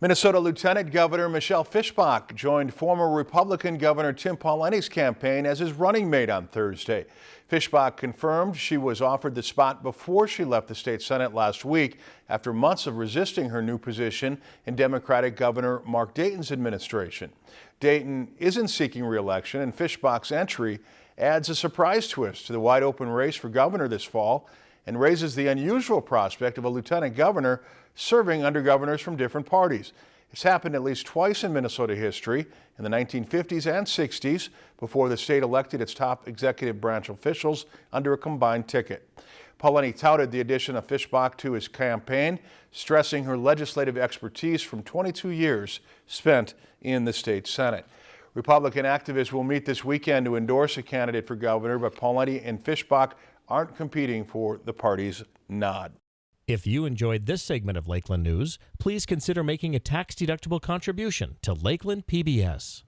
Minnesota Lieutenant Governor Michelle Fischbach joined former Republican Governor Tim Pawlenty's campaign as his running mate on Thursday. Fischbach confirmed she was offered the spot before she left the state Senate last week after months of resisting her new position in Democratic Governor Mark Dayton's administration. Dayton isn't seeking re-election and Fischbach's entry adds a surprise twist to the wide open race for governor this fall and raises the unusual prospect of a lieutenant governor serving under governors from different parties. It's happened at least twice in Minnesota history, in the 1950s and 60s, before the state elected its top executive branch officials under a combined ticket. Pawlenty touted the addition of Fischbach to his campaign, stressing her legislative expertise from 22 years spent in the state Senate. Republican activists will meet this weekend to endorse a candidate for governor, but Pawlenty and Fischbach aren't competing for the party's nod. If you enjoyed this segment of Lakeland News, please consider making a tax-deductible contribution to Lakeland PBS.